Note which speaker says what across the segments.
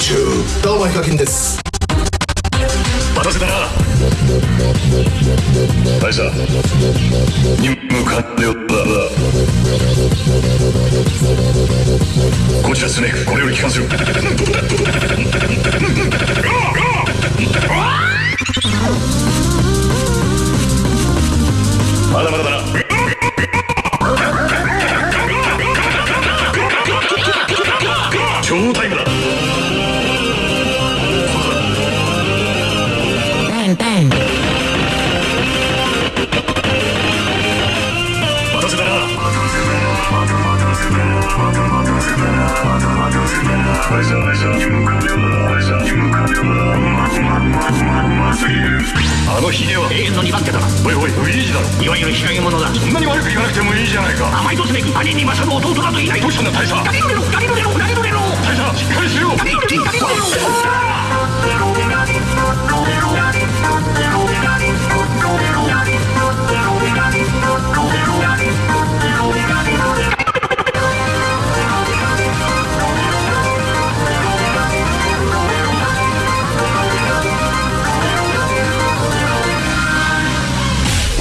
Speaker 1: 中どうもヒカキンです
Speaker 2: 待たせたな。大佐任務完了だ。こちらスネークこれより帰還するあのヒゲは
Speaker 3: 永遠の2番手だな
Speaker 2: おいおいウィージだろ
Speaker 3: いわゆる日陰者だ
Speaker 2: そんなに悪く言わなくてもいいじゃないか
Speaker 3: 甘いとスメイク兄に勝る弟などいない
Speaker 2: どうしたんだ大佐
Speaker 3: ガリドレロガリドレロガリドレロ
Speaker 2: 大佐しっかりしろ
Speaker 3: ガリドレロガリロレロ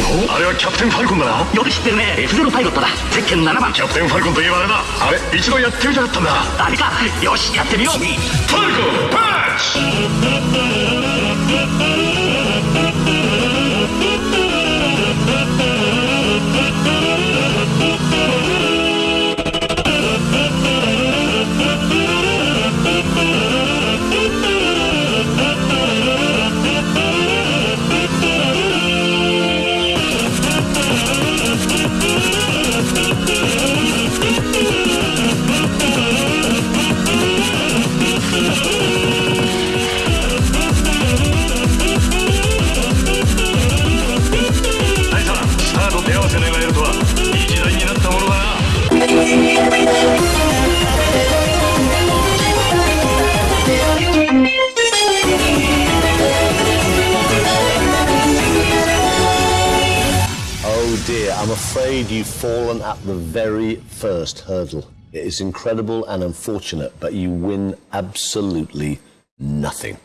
Speaker 2: あれはキャプテンファルコンだな。
Speaker 3: よく知ってるね。F0 パイロットだ。ゼッケン7番。
Speaker 2: キャプテンファルコンといえばあれだ。あれ一度やってみたかったんだ。
Speaker 3: あれか。よしやってみよう。
Speaker 2: ファルコ。ン
Speaker 4: dear, I'm afraid you've fallen at the very first hurdle. It is incredible and unfortunate, but you win absolutely nothing.